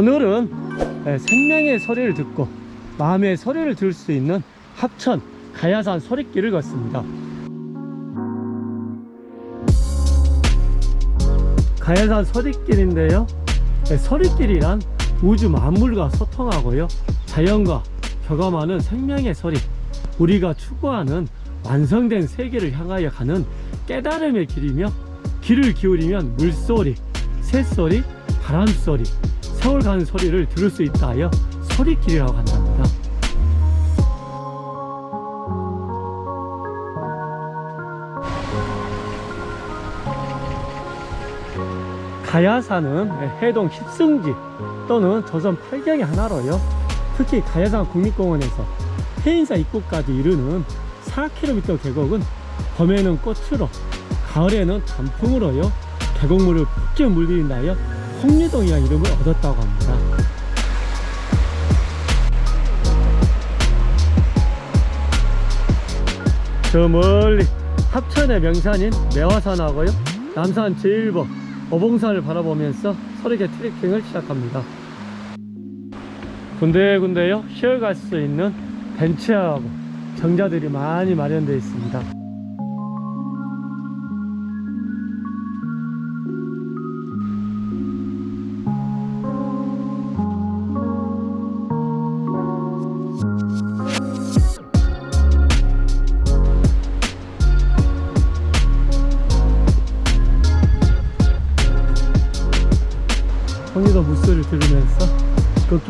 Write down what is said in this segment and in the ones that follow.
오늘은 예, 생명의 소리를 듣고 마음의 소리를 들을 수 있는 합천 가야산 소리길을 걷습니다. 가야산 소리길인데요. 예, 소리길이란 우주 만물과 소통하고요. 자연과 교감하는 생명의 소리 우리가 추구하는 완성된 세계를 향하여 가는 깨달음의 길이며 귀를 기울이면 물소리, 새소리, 바람소리, 세월 가는 소리를 들을 수 있다 하여 소리길이라고 한답니다. 가야산은 해동 힙승지 또는 조선 8경의 하나로요. 특히 가야산 국립공원에서 해인사 입구까지 이르는 4km 계곡은 봄에는 꽃으로 가을에는 단풍으로요. 계곡물을 푹게 물들인다 하여 홍리동이라는 이름을 얻었다고 합니다. 저 멀리 합천의 명산인 매화산하고요. 남산 제1번 어봉산을 바라보면서 서리계 트레킹을 시작합니다. 군데군데요. 쉬어갈 수 있는 벤치하고 정자들이 많이 마련되어 있습니다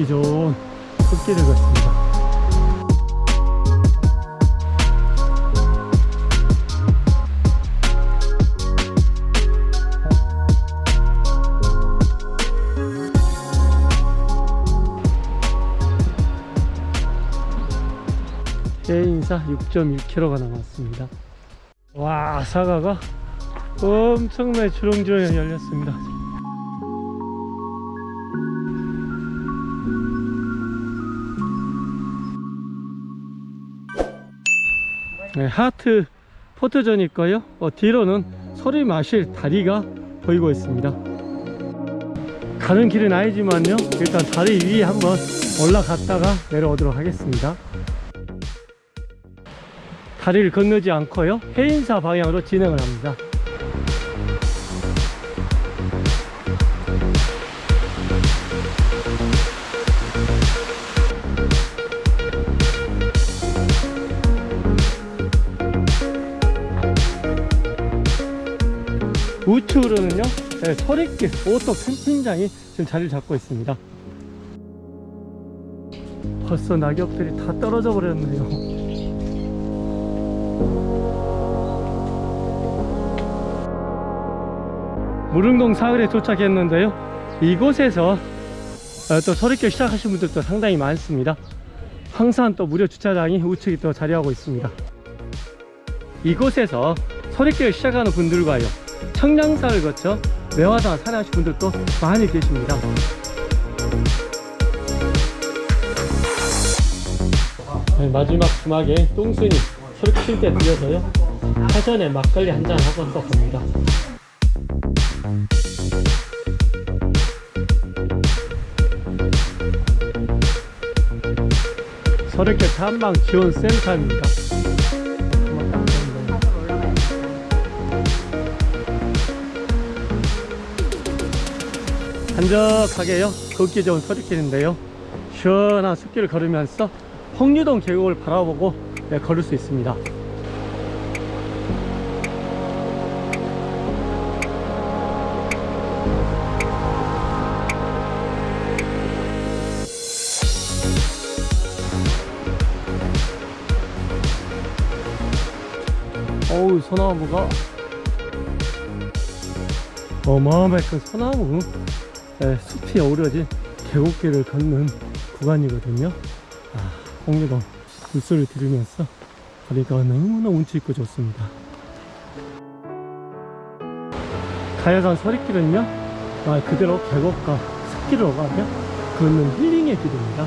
걷기 좋은 숲길을 걷습니다. 해인사 6.6km가 남았습니다. 와 사과가 엄청나게 주렁주렁 열렸습니다 네, 하트 포토존이 있고요. 어, 뒤로는 소리 마실 다리가 보이고 있습니다. 가는 길은 아니지만요. 일단 다리 위에 한번 올라갔다가 내려오도록 하겠습니다. 다리를 건너지 않고요. 해인사 방향으로 진행을 합니다 우측으로는요 네, 소리길 오토 캠핑장이 지금 자리를 잡고 있습니다. 벌써 낙엽들이 다 떨어져 버렸네요. 무릉동 사흘에 도착했는데요. 이곳에서 어, 또 소리길 시작하신 분들도 상당히 많습니다. 항상 또 무료 주차장이 우측에 또 자리하고 있습니다. 이곳에서 소리길 시작하는 분들과요 청량사를 거쳐 매화산 산하신 분들도 많이 계십니다. 네, 마지막 주막에 똥순이 소리 칠때 들려서요. 사전에 막걸리 한 잔 하고 또 갑니다. 서울계 탐방 지원 센터입니다 한적하게요. 걷기 좋은 서리길인데요. 시원한 숲길을 걸으면서 홍유동 계곡을 바라보고 네, 걸을 수 있습니다. 어우 소나무가 어마어마하게 큰 소나무. 네, 숲이 어우러진 계곡길을 걷는 구간이거든요. 아, 홍리동 물소리를 들으면서 거리가 너무나 운치 있고 좋습니다. 가야산 서리길은요 아, 그대로 계곡과 숲길을 오가며 걷는 힐링의 길입니다.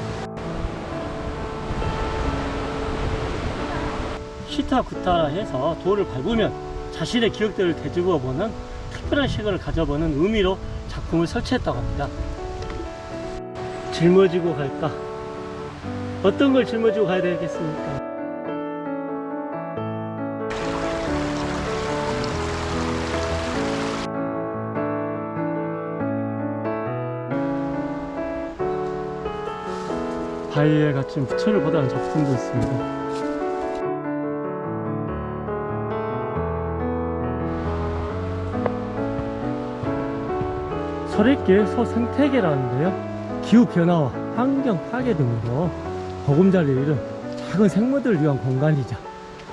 시타구타라 해서 돌을 밟으면 자신의 기억들을 되짚어 보는 특별한 시간을 가져보는 의미로 작품을 설치했다고 합니다 짊어지고 갈까? 어떤 걸 짊어지고 가야 되겠습니까? 바위에 갇힌 부처를 보다는 작품도 있습니다. 설익길 서생태계라는데요. 기후변화와 환경 파괴 등으로 보금자리를 잃은 작은 생물들을 위한 공간이자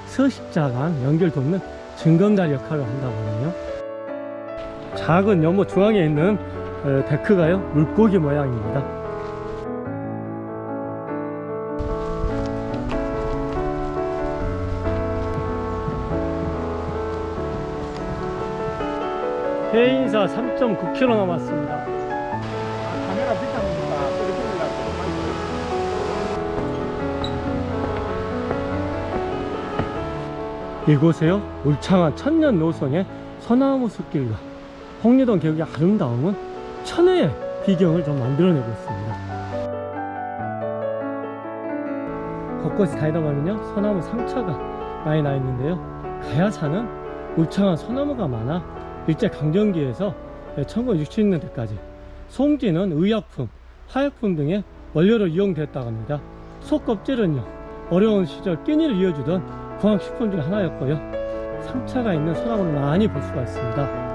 서식자 간 연결 돕는 증강다리 역할을 한다고 하네요. 작은 연못 중앙에 있는 어, 데크가요 물고기 모양입니다. 해인사 3.9km 남았습니다. 카메라 들리려고 이곳에요? 울창한 천년 노선의 소나무 숲길과 홍리동 계곡의 아름다움은 천혜의 비경을 좀 만들어내고 있습니다. 곳곳이 다니다 보면요 소나무 상처가 많이 나 있는데요. 가야산은 울창한 소나무가 많아 일제 강점기에서 1960년대까지 송지는 의약품, 화약품 등의 원료로 이용됐다고 합니다. 속껍질은요 어려운 시절 끼니를 이어주던 공항식품 중 하나였고요. 상처가 있는 소나무를 많이 볼 수가 있습니다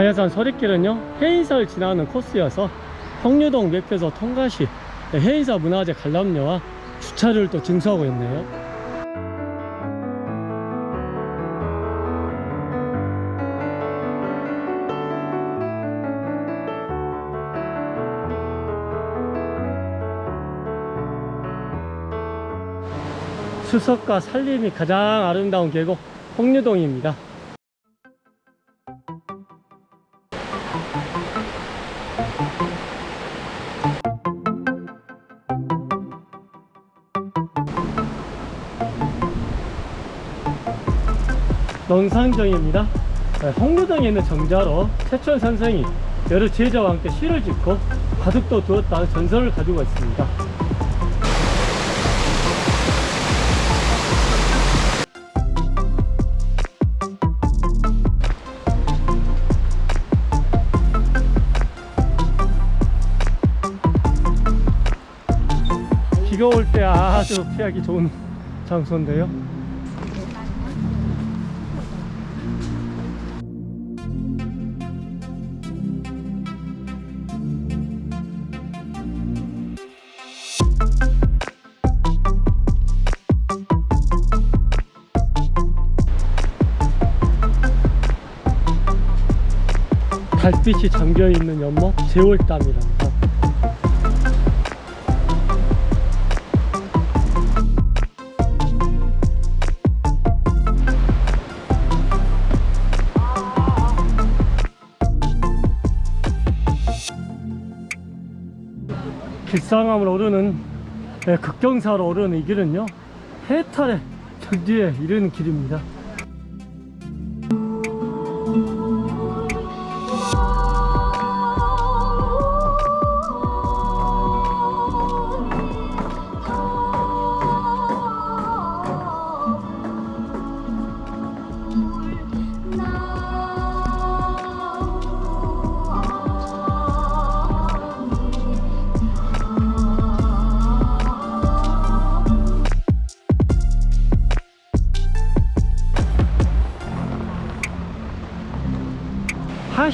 가야산 서리길은요 해인사를 지나는 코스여서 홍류동 매표소 통과시 해인사 문화재 관람료와 주차료를 또 징수하고 있네요. 수석과 산림이 가장 아름다운 계곡 홍류동입니다 논산정입니다. 네, 홍류동에 있는 정자로 최천 선생이 여러 제자와 함께 시를 짓고 바둑도 두었다는 전설을 가지고 있습니다. 비가 올 때 아주 피하기 좋은 장소인데요. 달빛이 잠겨있는 연못 제월담이랍니다. 길상암을 오르는 네, 극경사로 오르는 이 길은요 해탈의 정지에 이르는 길입니다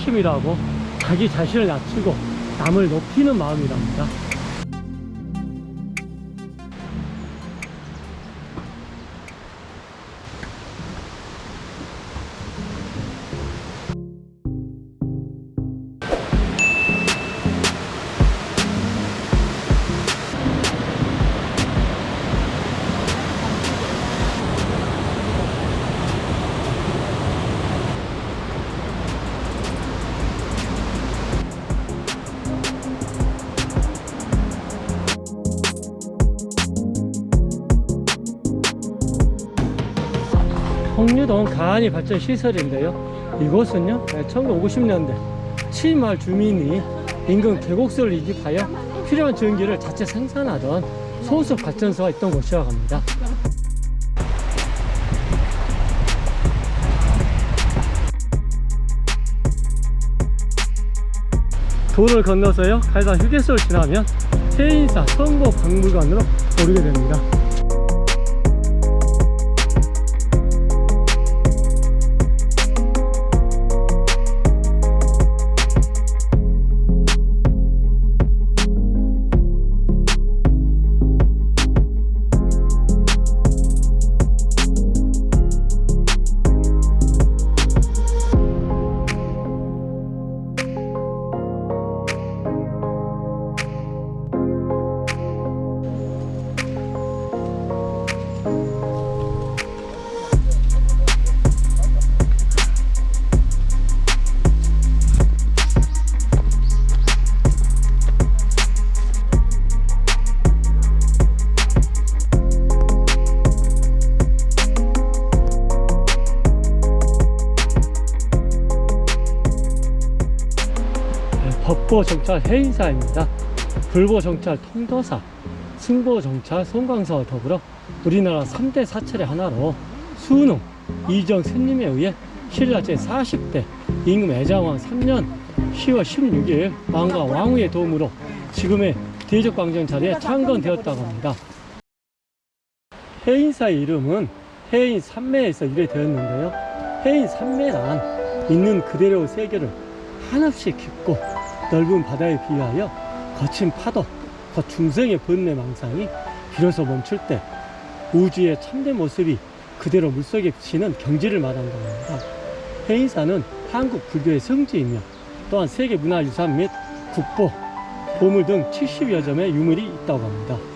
하심이라고 자기 자신을 낮추고 남을 높이는 마음이랍니다. 청주동 가안이 발전 시설인데요. 이곳은요, 1950년대 치마을 주민이 인근 계곡수를 이집하여 필요한 전기를 자체 생산하던 소수 발전소가 있던 곳이라고 합니다. 도를 건너서요, 갈산 휴게소를 지나면 해인사 선고 박물관으로 오르게 됩니다. 네, 법보정찰 해인사입니다. 불보정찰 통도사, 승보정찰 송광사와 더불어 우리나라 3대 사찰의 하나로 수능 이정 스님에 의해 신라 제40대 임금 애장왕 3년 10월 16일 왕과 왕후의 도움으로 지금의 대적광장 자리에 창건되었다고 합니다. 해인사의 이름은 해인 산매에서 유래되었는데요. 해인 산매란 있는 그대로의 세계를 한없이 깊고 넓은 바다에 비하여 거친 파도, 그 중생의 번뇌 망상이 비로소 멈출 때 우주의 참된 모습이 그대로 물속에 비치는 경지를 말한다고 합니다. 해인사는 한국 불교의 성지이며 또한 세계문화유산 및 국보, 보물 등 70여 점의 유물이 있다고 합니다.